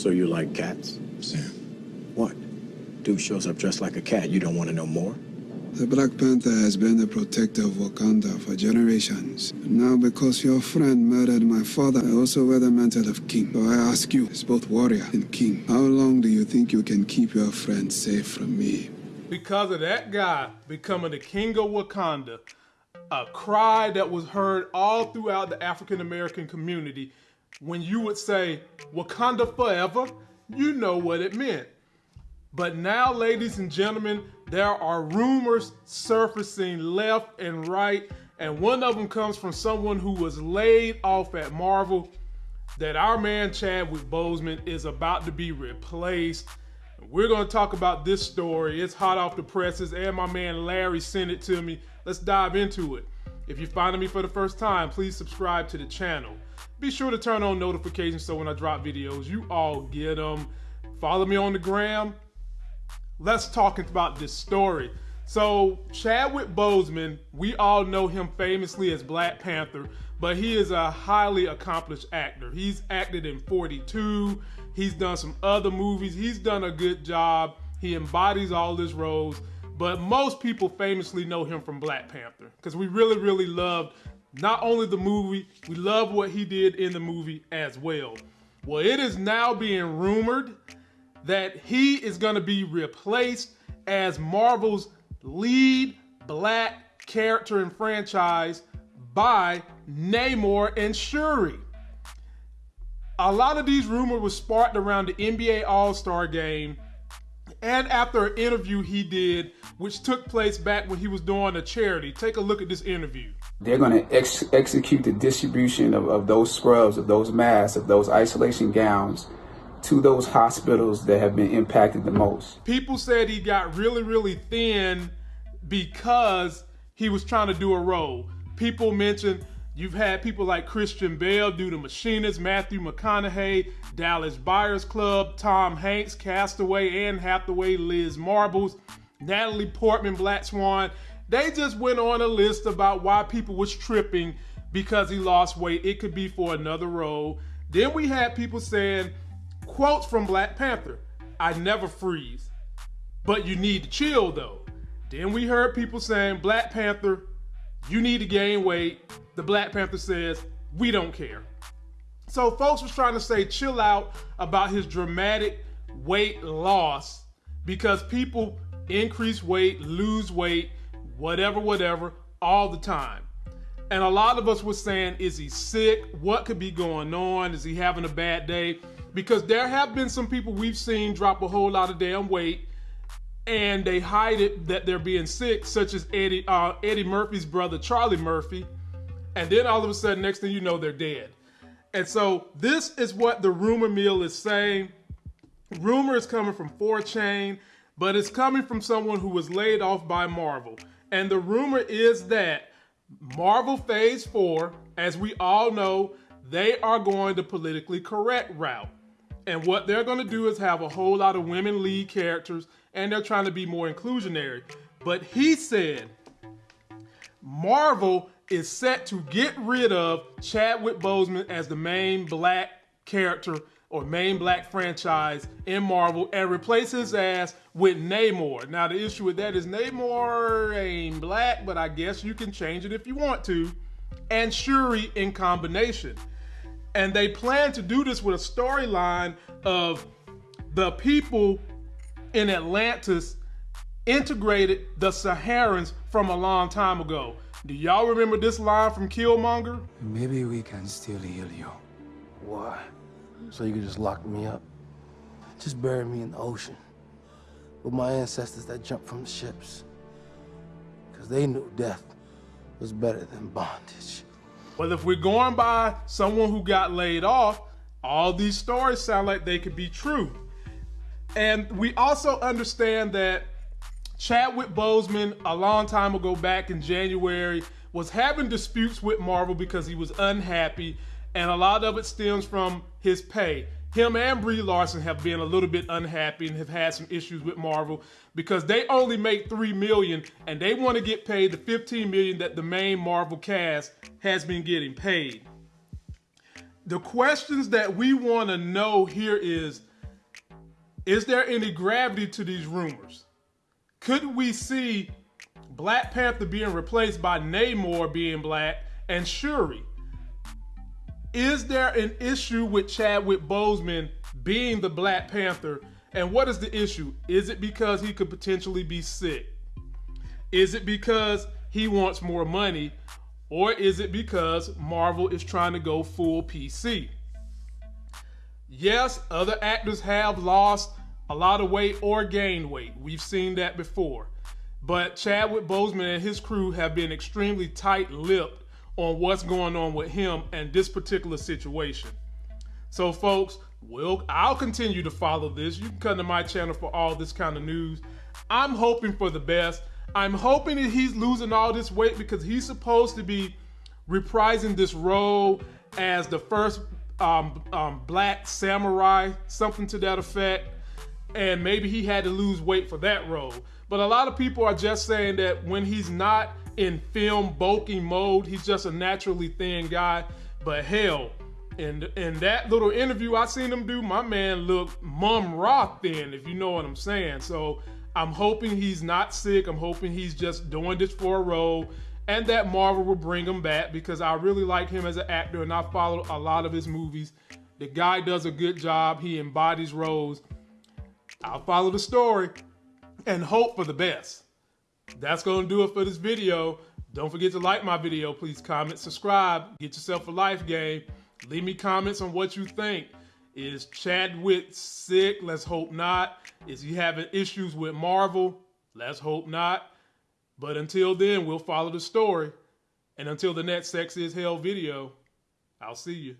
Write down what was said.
So you like cats? Sam. What? Dude shows up dressed like a cat. You don't want to know more? The Black Panther has been the protector of Wakanda for generations. Now, because your friend murdered my father, I also wear the mantle of king. So I ask you, as both warrior and king, how long do you think you can keep your friend safe from me? Because of that guy becoming the king of Wakanda, a cry that was heard all throughout the African American community, when you would say, Wakanda forever, you know what it meant. But now, ladies and gentlemen, there are rumors surfacing left and right, and one of them comes from someone who was laid off at Marvel that our man Chadwick Boseman is about to be replaced. We're going to talk about this story. It's hot off the presses, and my man Larry sent it to me. Let's dive into it. If you're finding me for the first time, please subscribe to the channel. Be sure to turn on notifications so when I drop videos, you all get them. Follow me on the gram let's talk about this story. So Chadwick Boseman, we all know him famously as Black Panther, but he is a highly accomplished actor. He's acted in 42, he's done some other movies, he's done a good job. He embodies all his roles, but most people famously know him from Black Panther because we really, really loved not only the movie, we love what he did in the movie as well. Well, it is now being rumored that he is going to be replaced as Marvel's lead black character and franchise by Namor and Shuri. A lot of these rumors were sparked around the NBA All-Star game and after an interview he did, which took place back when he was doing a charity. Take a look at this interview. They're going to ex execute the distribution of, of those scrubs, of those masks, of those isolation gowns to those hospitals that have been impacted the most. People said he got really, really thin because he was trying to do a role. People mentioned you've had people like Christian Bale do The Machinist, Matthew McConaughey, Dallas Buyers Club, Tom Hanks, Castaway, Anne Hathaway, Liz Marbles, Natalie Portman, Black Swan. They just went on a list about why people was tripping because he lost weight. It could be for another role. Then we had people saying Quotes from Black Panther I never freeze, but you need to chill though. Then we heard people saying, Black Panther, you need to gain weight. The Black Panther says, we don't care. So folks was trying to say chill out about his dramatic weight loss because people increase weight, lose weight, whatever, whatever, all the time. And a lot of us were saying, is he sick? What could be going on? Is he having a bad day? because there have been some people we've seen drop a whole lot of damn weight and they hide it that they're being sick, such as Eddie uh, Eddie Murphy's brother Charlie Murphy, and then all of a sudden, next thing you know, they're dead. And so this is what the rumor mill is saying. Rumor is coming from 4chan, but it's coming from someone who was laid off by Marvel. And the rumor is that Marvel Phase 4, as we all know, they are going the politically correct route. And what they're going to do is have a whole lot of women lead characters, and they're trying to be more inclusionary. But he said Marvel is set to get rid of Chadwick Boseman as the main black character or main black franchise in Marvel and replace his ass with Namor. Now the issue with that is Namor ain't black, but I guess you can change it if you want to. And Shuri in combination. And they plan to do this with a storyline of the people in Atlantis integrated the Saharans from a long time ago. Do y'all remember this line from Killmonger? Maybe we can still heal you. Why? So you can just lock me up? Just bury me in the ocean with my ancestors that jumped from the ships. Because they knew death was better than bondage. Well, if we're going by someone who got laid off, all these stories sound like they could be true. And we also understand that Chadwick Boseman, a long time ago back in January, was having disputes with Marvel because he was unhappy, and a lot of it stems from his pay him and Brie Larson have been a little bit unhappy and have had some issues with Marvel because they only make three million and they want to get paid the 15 million that the main Marvel cast has been getting paid. The questions that we want to know here is Is there any gravity to these rumors? Could we see Black Panther being replaced by Namor being black and Shuri? Is there an issue with Chadwick Boseman being the Black Panther? And what is the issue? Is it because he could potentially be sick? Is it because he wants more money? Or is it because Marvel is trying to go full PC? Yes, other actors have lost a lot of weight or gained weight. We've seen that before. But Chadwick Boseman and his crew have been extremely tight lipped on what's going on with him and this particular situation. So, folks, we'll, I'll continue to follow this. You can come to my channel for all this kind of news. I'm hoping for the best. I'm hoping that he's losing all this weight because he's supposed to be reprising this role as the first um, um, black samurai, something to that effect. And maybe he had to lose weight for that role. But a lot of people are just saying that when he's not in film bulking mode, he's just a naturally thin guy. But hell, in, in that little interview I seen him do, my man looked mum raw thin, if you know what I'm saying. So I'm hoping he's not sick. I'm hoping he's just doing this for a role and that Marvel will bring him back because I really like him as an actor and I follow a lot of his movies. The guy does a good job. He embodies roles. I'll follow the story and hope for the best. That's going to do it for this video. Don't forget to like my video. Please comment, subscribe, get yourself a life game. Leave me comments on what you think. Is Chadwick sick? Let's hope not. Is he having issues with Marvel? Let's hope not. But until then, we'll follow the story. And until the next Sex is Hell video, I'll see you.